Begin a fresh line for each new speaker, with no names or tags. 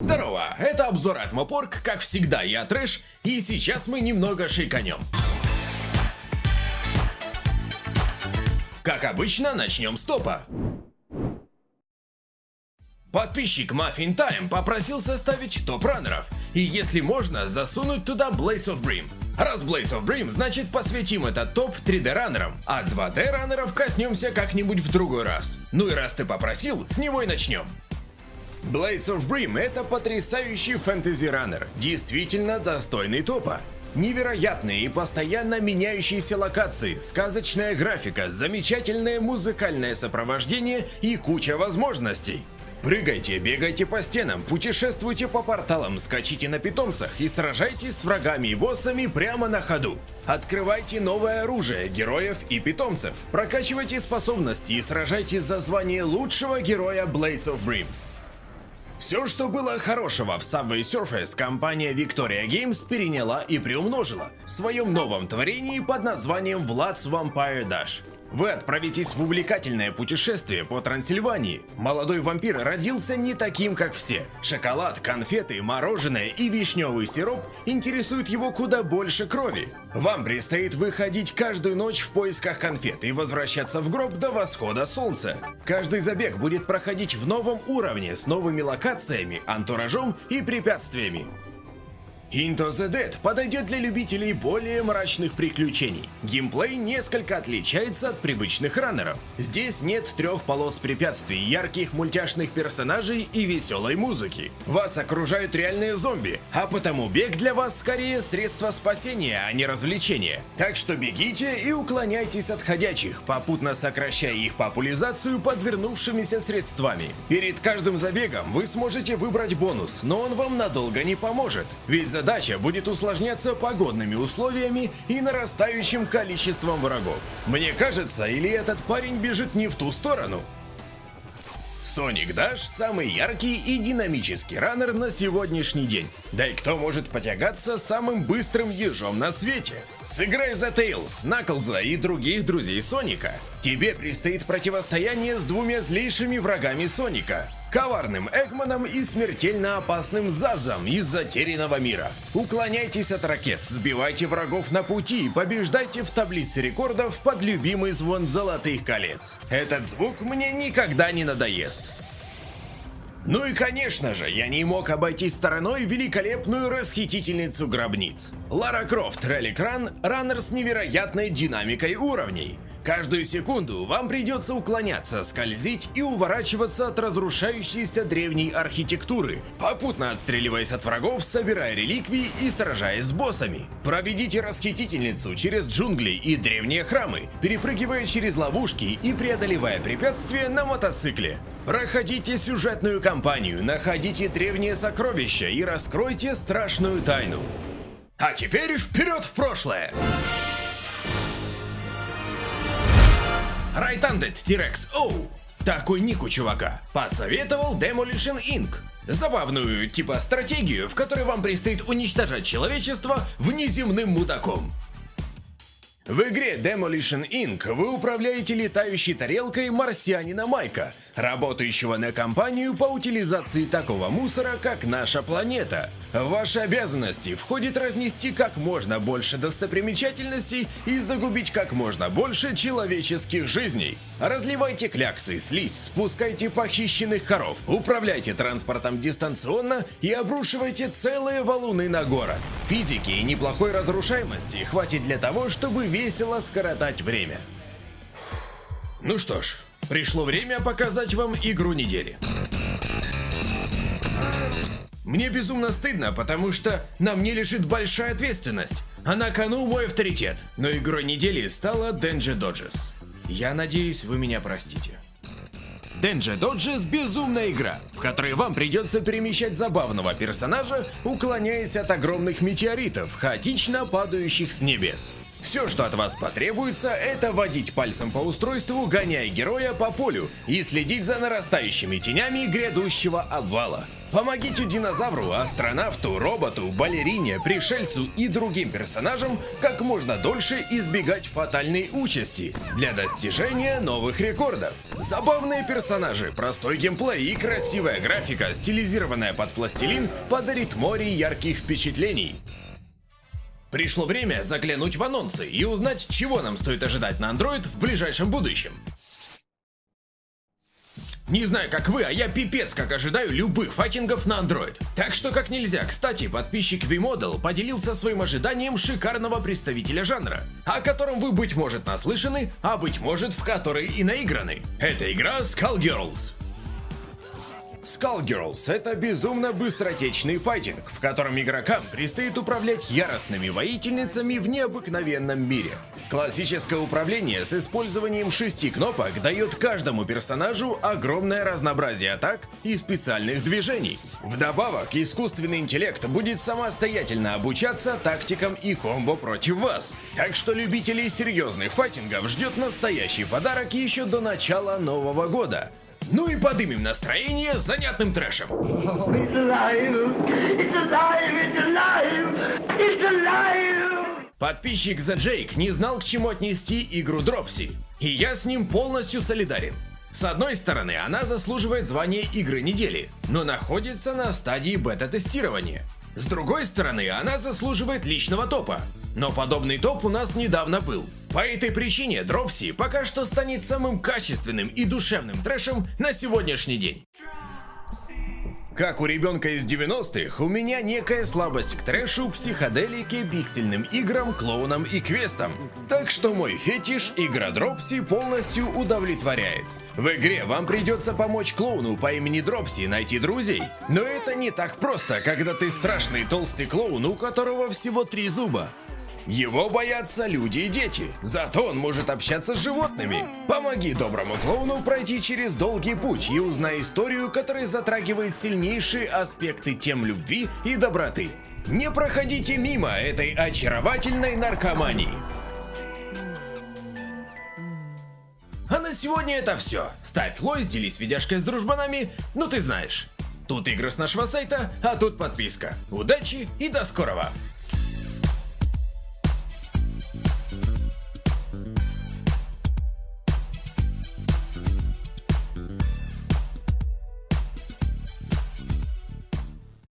Здорово, это обзор от Мопорг, как всегда я Трэш, и сейчас мы немного шейканем. Как обычно, начнем с топа. Подписчик Muffin Time попросил составить топ раннеров, и если можно, засунуть туда Blades of Brim. Раз Blades of Brim, значит посвятим этот топ 3D раннерам, а 2D раннеров коснемся как-нибудь в другой раз. Ну и раз ты попросил, с него и начнем. Blades of Brim это потрясающий фэнтези-раннер, действительно достойный топа. Невероятные и постоянно меняющиеся локации, сказочная графика, замечательное музыкальное сопровождение и куча возможностей. Прыгайте, бегайте по стенам, путешествуйте по порталам, скачите на питомцах и сражайтесь с врагами и боссами прямо на ходу. Открывайте новое оружие, героев и питомцев, прокачивайте способности и сражайтесь за звание лучшего героя Blaze of Brim. Все, что было хорошего в Subway Surface, компания Victoria Games переняла и приумножила в своем новом творении под названием Vlad's Vampire Dash. Вы отправитесь в увлекательное путешествие по Трансильвании. Молодой вампир родился не таким, как все. Шоколад, конфеты, мороженое и вишневый сироп интересуют его куда больше крови. Вам предстоит выходить каждую ночь в поисках конфет и возвращаться в гроб до восхода солнца. Каждый забег будет проходить в новом уровне с новыми локациями, антуражом и препятствиями. Into the Dead подойдет для любителей более мрачных приключений. Геймплей несколько отличается от привычных раннеров. Здесь нет трех полос препятствий, ярких мультяшных персонажей и веселой музыки. Вас окружают реальные зомби, а потому бег для вас скорее средство спасения, а не развлечение. Так что бегите и уклоняйтесь от ходячих, попутно сокращая их популяризацию подвернувшимися средствами. Перед каждым забегом вы сможете выбрать бонус, но он вам надолго не поможет, ведь задача будет усложняться погодными условиями и нарастающим количеством врагов. Мне кажется, или этот парень бежит не в ту сторону? Sonic Dash – самый яркий и динамический раннер на сегодняшний день. Да и кто может потягаться самым быстрым ежом на свете? Сыграй за Тейлз, Наклза и других друзей Соника. Тебе предстоит противостояние с двумя злейшими врагами Соника – коварным Эгманом и смертельно опасным Зазом из затерянного мира. Уклоняйтесь от ракет, сбивайте врагов на пути и побеждайте в таблице рекордов под любимый звон золотых колец. Этот звук мне никогда не надоест. Ну и конечно же, я не мог обойти стороной великолепную расхитительницу гробниц. Лара Крофт Релик Ран – раннер с невероятной динамикой уровней. Каждую секунду вам придется уклоняться, скользить и уворачиваться от разрушающейся древней архитектуры, попутно отстреливаясь от врагов, собирая реликвии и сражаясь с боссами. Проведите расхитительницу через джунгли и древние храмы, перепрыгивая через ловушки и преодолевая препятствия на мотоцикле. Проходите сюжетную кампанию, находите древние сокровища и раскройте страшную тайну. А теперь вперед в прошлое! Right-Handed T-Rex O. Такой ник у чувака. Посоветовал Demolition Inc. Забавную, типа, стратегию, в которой вам предстоит уничтожать человечество внеземным мудаком. В игре Demolition Inc. вы управляете летающей тарелкой марсианина Майка, работающего на компанию по утилизации такого мусора, как наша планета. В ваши обязанности входит разнести как можно больше достопримечательностей и загубить как можно больше человеческих жизней. Разливайте кляксы, слизь, спускайте похищенных коров, управляйте транспортом дистанционно и обрушивайте целые валуны на город. Физики и неплохой разрушаемости хватит для того, чтобы весело скоротать время. Ну что ж, пришло время показать вам игру недели. Мне безумно стыдно, потому что на мне лежит большая ответственность, а на кону мой авторитет. Но игрой недели стала Danger Dodges. Я надеюсь, вы меня простите. Danger Dodges – безумная игра, в которой вам придется перемещать забавного персонажа, уклоняясь от огромных метеоритов, хаотично падающих с небес. Все, что от вас потребуется, это водить пальцем по устройству, гоняя героя по полю и следить за нарастающими тенями грядущего обвала. Помогите динозавру, астронавту, роботу, балерине, пришельцу и другим персонажам как можно дольше избегать фатальной участи для достижения новых рекордов. Забавные персонажи, простой геймплей и красивая графика, стилизированная под пластилин, подарит море ярких впечатлений. Пришло время заглянуть в анонсы и узнать, чего нам стоит ожидать на Android в ближайшем будущем. Не знаю, как вы, а я пипец как ожидаю любых файтингов на Android. Так что как нельзя, кстати, подписчик VModel поделился своим ожиданием шикарного представителя жанра, о котором вы, быть может, наслышаны, а быть может, в который и наиграны. Это игра Skullgirls. Skullgirls — это безумно быстротечный файтинг, в котором игрокам предстоит управлять яростными воительницами в необыкновенном мире. Классическое управление с использованием шести кнопок дает каждому персонажу огромное разнообразие атак и специальных движений. Вдобавок, искусственный интеллект будет самостоятельно обучаться тактикам и комбо против вас. Так что любителей серьезных файтингов ждет настоящий подарок еще до начала Нового года. Ну и подымем настроение занятным трэшем. Подписчик The Jake не знал, к чему отнести игру Дропси, и я с ним полностью солидарен. С одной стороны, она заслуживает звания игры недели, но находится на стадии бета-тестирования. С другой стороны, она заслуживает личного топа, но подобный топ у нас недавно был. По этой причине Дропси пока что станет самым качественным и душевным трэшем на сегодняшний день. Как у ребенка из 90-х, у меня некая слабость к трэшу, психоделике, пиксельным играм, клоунам и квестам. Так что мой фетиш игра Дропси полностью удовлетворяет. В игре вам придется помочь клоуну по имени Дропси найти друзей. Но это не так просто, когда ты страшный толстый клоун, у которого всего три зуба. Его боятся люди и дети, зато он может общаться с животными. Помоги доброму клоуну пройти через долгий путь и узнай историю, которая затрагивает сильнейшие аспекты тем любви и доброты. Не проходите мимо этой очаровательной наркомании. Сегодня это все. Ставь лойс, делись видяшкой с дружбанами, ну ты знаешь. Тут игры с нашего сайта, а тут подписка. Удачи и до скорого!